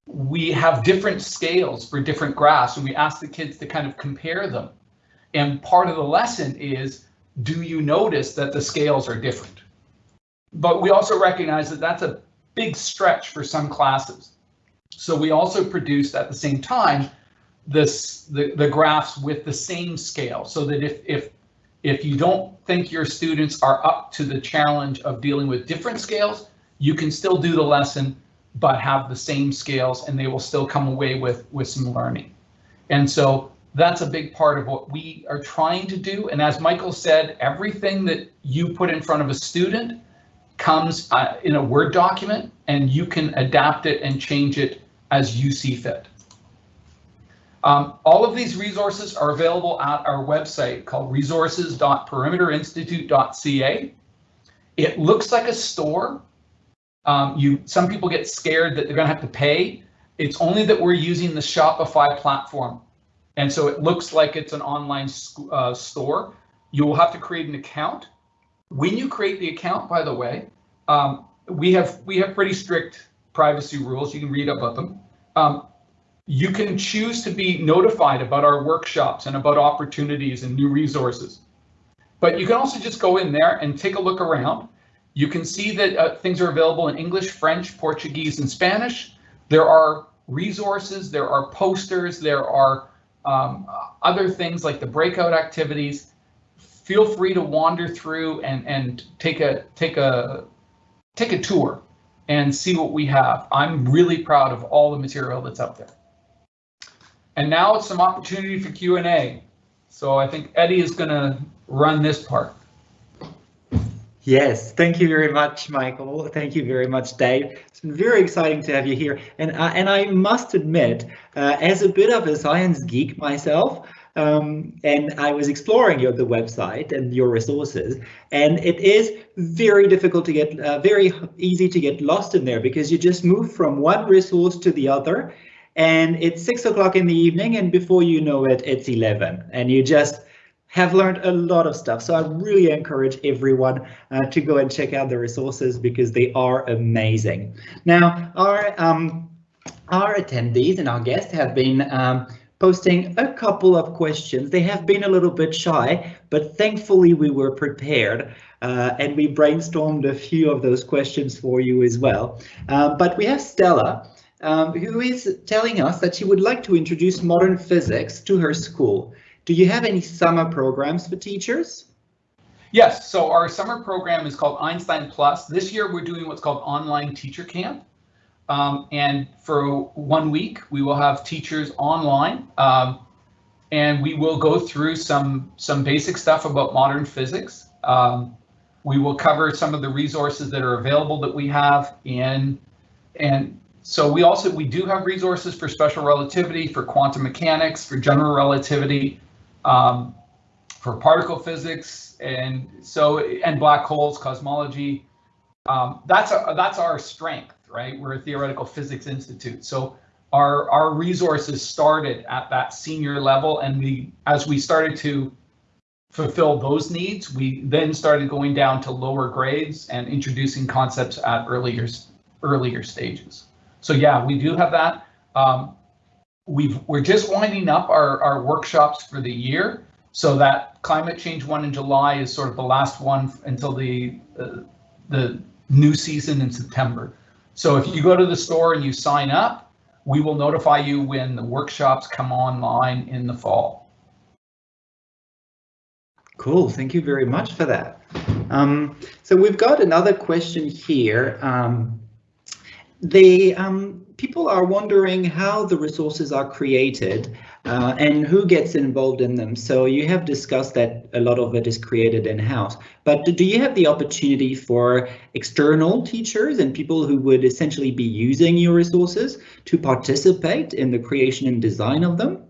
we have different scales for different graphs and we ask the kids to kind of compare them. And part of the lesson is, do you notice that the scales are different? but we also recognize that that's a big stretch for some classes. So we also produced at the same time this the, the graphs with the same scale so that if if if you don't think your students are up to the challenge of dealing with different scales, you can still do the lesson, but have the same scales and they will still come away with with some learning. And so that's a big part of what we are trying to do. And as Michael said, everything that you put in front of a student comes uh, in a Word document and you can adapt it and change it as you see fit. Um, all of these resources are available at our website called resources.perimeterinstitute.ca. It looks like a store. Um, you, some people get scared that they're going to have to pay. It's only that we're using the Shopify platform. And so it looks like it's an online uh, store. You will have to create an account when you create the account, by the way, um, we have we have pretty strict privacy rules. You can read about them. Um, you can choose to be notified about our workshops and about opportunities and new resources. But you can also just go in there and take a look around. You can see that uh, things are available in English, French, Portuguese, and Spanish. There are resources, there are posters, there are um, other things like the breakout activities feel free to wander through and and take a take a take a tour and see what we have. I'm really proud of all the material that's up there. And now it's some opportunity for Q&A. So I think Eddie is going to run this part. Yes, thank you very much, Michael. Thank you very much, Dave. It's been very exciting to have you here. And, uh, and I must admit, uh, as a bit of a science geek myself, um, and I was exploring your the website and your resources, and it is very difficult to get, uh, very easy to get lost in there because you just move from one resource to the other, and it's six o'clock in the evening, and before you know it, it's 11, and you just have learned a lot of stuff. So I really encourage everyone uh, to go and check out the resources because they are amazing. Now, our um, our attendees and our guests have been um, posting a couple of questions. They have been a little bit shy, but thankfully we were prepared uh, and we brainstormed a few of those questions for you as well. Uh, but we have Stella, um, who is telling us that she would like to introduce modern physics to her school. Do you have any summer programs for teachers? Yes, so our summer program is called Einstein Plus. This year we're doing what's called Online Teacher Camp. Um, and for one week, we will have teachers online. Um, and we will go through some some basic stuff about modern physics. Um, we will cover some of the resources that are available that we have in, and so we also we do have resources for special relativity, for quantum mechanics, for general relativity, um, for particle physics, and so and black holes, cosmology. Um, that's a, that's our strength, right? We're a theoretical physics institute, so our our resources started at that senior level, and we as we started to fulfill those needs, we then started going down to lower grades and introducing concepts at earlier earlier stages. So yeah, we do have that. Um, we've we're just winding up our our workshops for the year, so that climate change one in July is sort of the last one until the uh, the new season in September. So if you go to the store and you sign up, we will notify you when the workshops come online in the fall. Cool, thank you very much for that. Um, so we've got another question here. Um, the um, people are wondering how the resources are created uh, and who gets involved in them. So you have discussed that a lot of it is created in-house, but do you have the opportunity for external teachers and people who would essentially be using your resources to participate in the creation and design of them?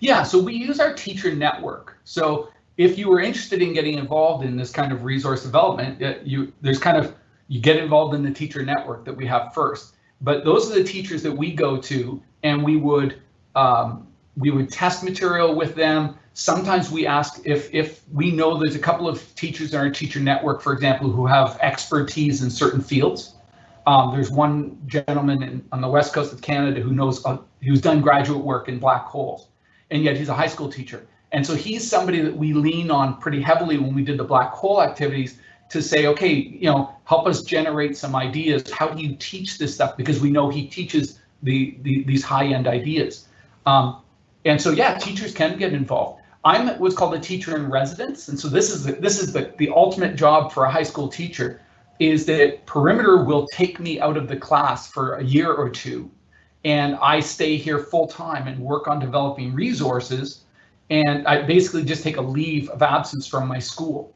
Yeah, so we use our teacher network. So if you were interested in getting involved in this kind of resource development, you there's kind of you get involved in the teacher network that we have first. But those are the teachers that we go to and we would um, we would test material with them. Sometimes we ask if if we know there's a couple of teachers in our teacher network, for example, who have expertise in certain fields. Um, there's one gentleman in, on the west coast of Canada who knows uh, who's done graduate work in black holes, and yet he's a high school teacher. And so he's somebody that we lean on pretty heavily when we did the black hole activities to say, okay, you know, help us generate some ideas. How do you teach this stuff? Because we know he teaches the, the these high end ideas. Um, and so, yeah, teachers can get involved. I'm what's called a teacher in residence, and so this is the, this is the, the ultimate job for a high school teacher, is that Perimeter will take me out of the class for a year or two, and I stay here full time and work on developing resources, and I basically just take a leave of absence from my school.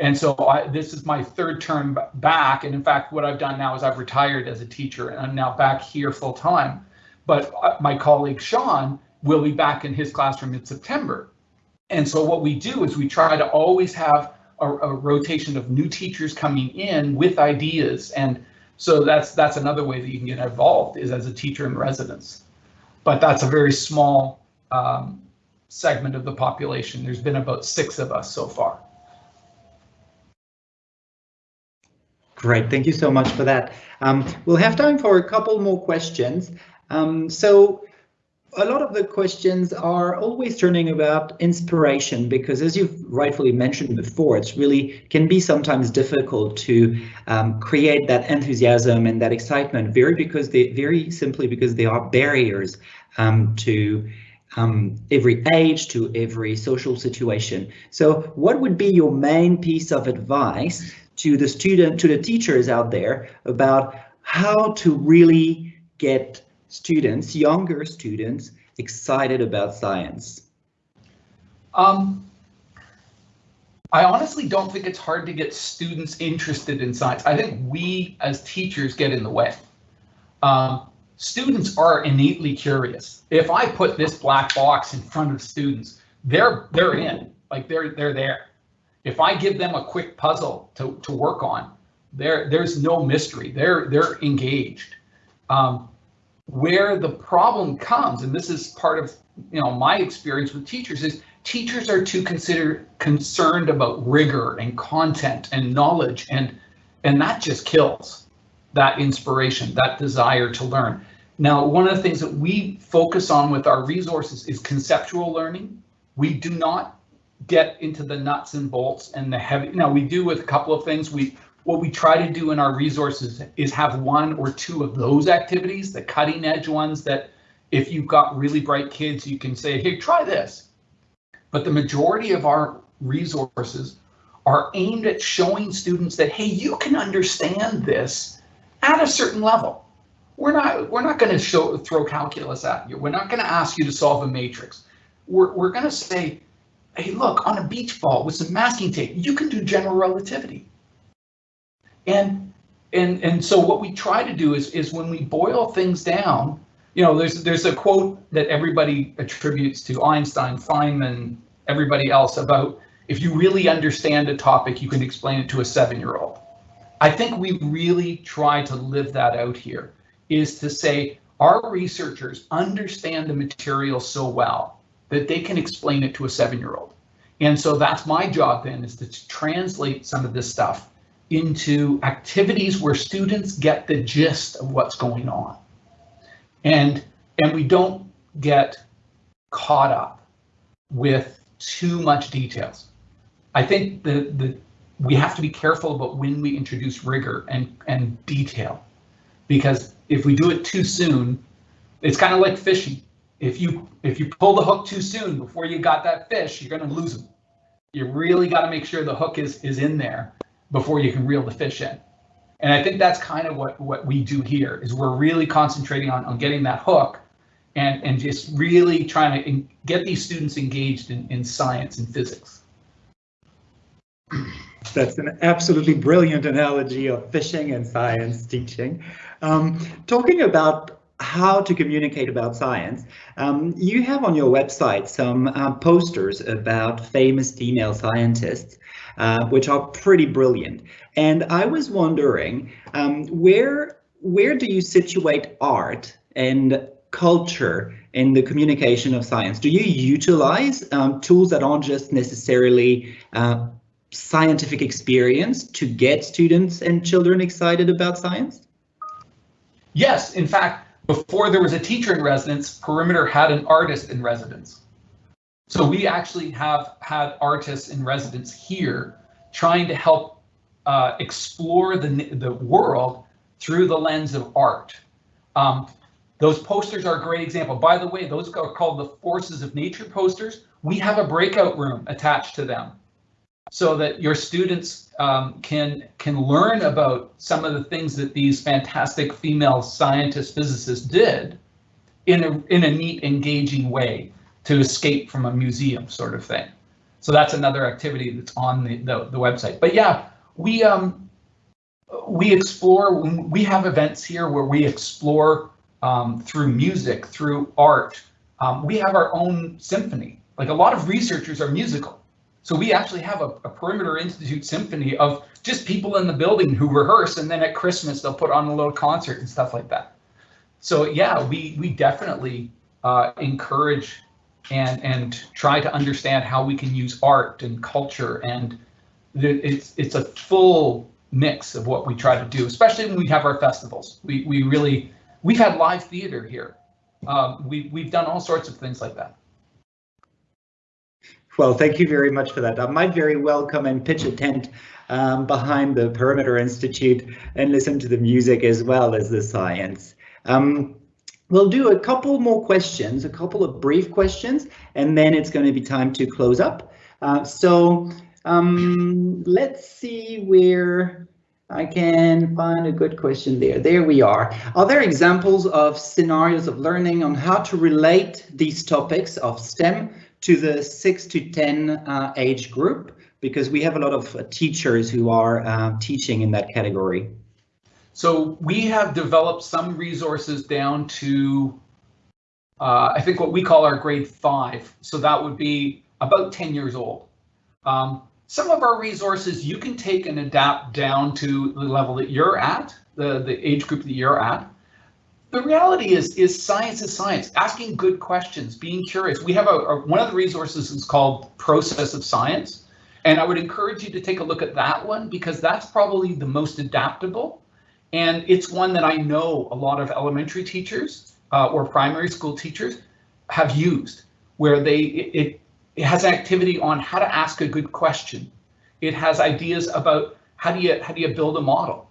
And so I, this is my third term back, and in fact, what I've done now is I've retired as a teacher, and I'm now back here full time but uh, my colleague Sean will be back in his classroom in September. And so what we do is we try to always have a, a, rotation of new teachers coming in with ideas. And so that's that's another way that you can get involved is as a teacher in residence. But that's a very small um, segment of the population. There's been about six of us so far. Great, thank you so much for that. Um, we'll have time for a couple more questions. Um, so a lot of the questions are always turning about inspiration because as you've rightfully mentioned before, it's really can be sometimes difficult to um, create that enthusiasm and that excitement very because they very simply because there are barriers um, to um, every age to every social situation. So what would be your main piece of advice to the student, to the teachers out there about how to really get students, younger students, excited about science? Um, I honestly don't think it's hard to get students interested in science. I think we as teachers get in the way. Um, students are innately curious. If I put this black box in front of students, they're they're in, like they're they're there. If I give them a quick puzzle to, to work on, there there's no mystery. They're they're engaged. Um, where the problem comes, and this is part of you know my experience with teachers, is teachers are too consider concerned about rigor and content and knowledge, and and that just kills that inspiration, that desire to learn. Now, one of the things that we focus on with our resources is conceptual learning. We do not get into the nuts and bolts and the heavy. Now, we do with a couple of things. We what we try to do in our resources is have one or two of those activities, the cutting edge ones that if you've got really bright kids, you can say, hey, try this. But the majority of our resources are aimed at showing students that, hey, you can understand this at a certain level. We're not we're not going to show throw calculus at you. We're not going to ask you to solve a matrix. we're, we're going to say, hey, look, on a beach ball with some masking tape, you can do general relativity. And and and so what we try to do is is when we boil things down, you know, there's there's a quote that everybody attributes to Einstein, Feynman, everybody else about if you really understand a topic, you can explain it to a seven-year-old. I think we really try to live that out here, is to say our researchers understand the material so well that they can explain it to a seven-year-old. And so that's my job then is to translate some of this stuff into activities where students get the gist of what's going on. And, and we don't get caught up with too much details. I think the, the, we have to be careful about when we introduce rigor and, and detail, because if we do it too soon, it's kind of like fishing. If you if you pull the hook too soon before you got that fish, you're going to lose them. You really got to make sure the hook is is in there before you can reel the fish in. And I think that's kind of what what we do here is we're really concentrating on on getting that hook and and just really trying to get these students engaged in in science and physics. That's an absolutely brilliant analogy of fishing and science teaching. Um, talking about how to communicate about science, um, you have on your website some uh, posters about famous female scientists, uh, which are pretty brilliant. And I was wondering, um, where where do you situate art and culture in the communication of science? Do you utilize um, tools that aren't just necessarily uh, scientific experience to get students and children excited about science? Yes, in fact, before there was a teacher in residence, Perimeter had an artist in residence. So we actually have had artists in residence here trying to help uh, explore the, the world through the lens of art. Um, those posters are a great example. By the way, those are called the Forces of Nature posters. We have a breakout room attached to them so that your students um, can can learn about some of the things that these fantastic female scientists, physicists did in a in a neat, engaging way to escape from a museum sort of thing. So that's another activity that's on the, the, the website. But yeah, we um we explore we have events here where we explore um, through music, through art. Um, we have our own symphony. Like a lot of researchers are musical. So we actually have a, a, Perimeter Institute symphony of just people in the building who rehearse, and then at Christmas they'll put on a little concert and stuff like that. So yeah, we we definitely uh, encourage and and try to understand how we can use art and culture, and it's it's a full mix of what we try to do, especially when we have our festivals. We we really we've had live theater here. Um, we we've done all sorts of things like that. Well, thank you very much for that. I might very well come and pitch a tent um, behind the Perimeter Institute and listen to the music as well as the science. Um, we'll do a couple more questions, a couple of brief questions, and then it's going to be time to close up. Uh, so um, let's see where I can find a good question there. There we are. Are there examples of scenarios of learning on how to relate these topics of STEM to the six to 10 uh, age group because we have a lot of uh, teachers who are uh, teaching in that category. So we have developed some resources down to, uh, I think what we call our grade five. So that would be about 10 years old. Um, some of our resources you can take and adapt down to the level that you're at, the, the age group that you're at the reality is is science is science. Asking good questions being curious. We have a, a, one of the resources is called process of science and i would encourage you to take a look at that one because that's probably the most adaptable and it's one that i know a lot of elementary teachers uh, or primary school teachers have used where they it, it has an activity on how to ask a good question. It has ideas about how do you how do you build a model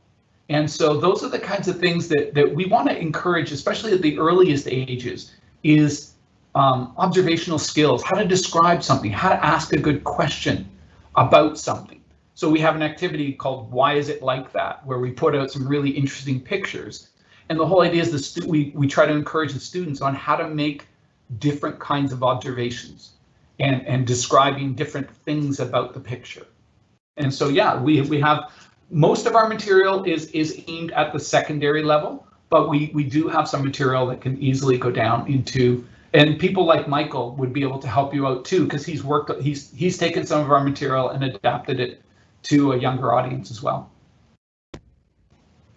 and so those are the kinds of things that, that we want to encourage, especially at the earliest ages, is um, observational skills, how to describe something, how to ask a good question about something. So we have an activity called Why Is It Like That, where we put out some really interesting pictures. And the whole idea is the we, we try to encourage the students on how to make different kinds of observations and, and describing different things about the picture. And so, yeah, we, we have most of our material is, is aimed at the secondary level, but we, we do have some material that can easily go down into and people like Michael would be able to help you out too, because he's worked, he's he's taken some of our material and adapted it to a younger audience as well.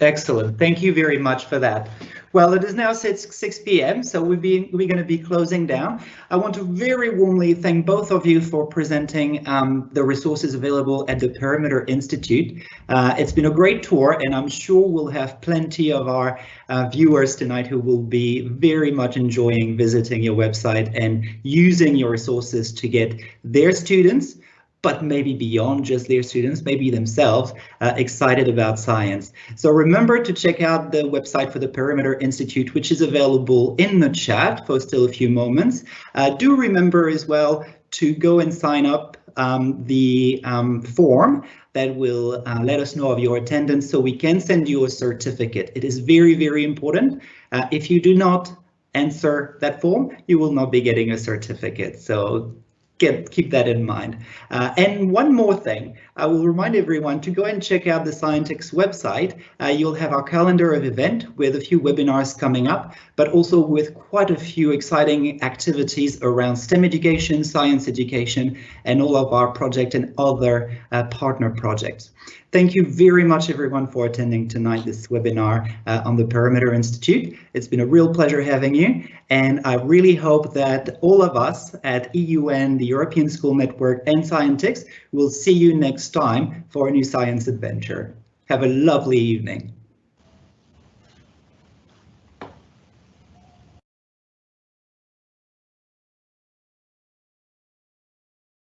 Excellent. Thank you very much for that. Well, it is now 6, 6 p.m., so we'll be, we're going to be closing down. I want to very warmly thank both of you for presenting um, the resources available at the Perimeter Institute. Uh, it's been a great tour, and I'm sure we'll have plenty of our uh, viewers tonight who will be very much enjoying visiting your website and using your resources to get their students but maybe beyond just their students, maybe themselves, uh, excited about science. So remember to check out the website for the Perimeter Institute, which is available in the chat for still a few moments. Uh, do remember as well to go and sign up um, the um, form that will uh, let us know of your attendance so we can send you a certificate. It is very, very important. Uh, if you do not answer that form, you will not be getting a certificate. So Get, keep that in mind. Uh, and one more thing, I will remind everyone to go and check out the Scientix website. Uh, you'll have our calendar of event with a few webinars coming up, but also with quite a few exciting activities around STEM education, science education, and all of our project and other uh, partner projects. Thank you very much, everyone, for attending tonight this webinar uh, on the Perimeter Institute. It's been a real pleasure having you, and I really hope that all of us at EUN, the European School Network, and Scientix will see you next time for a new science adventure. Have a lovely evening.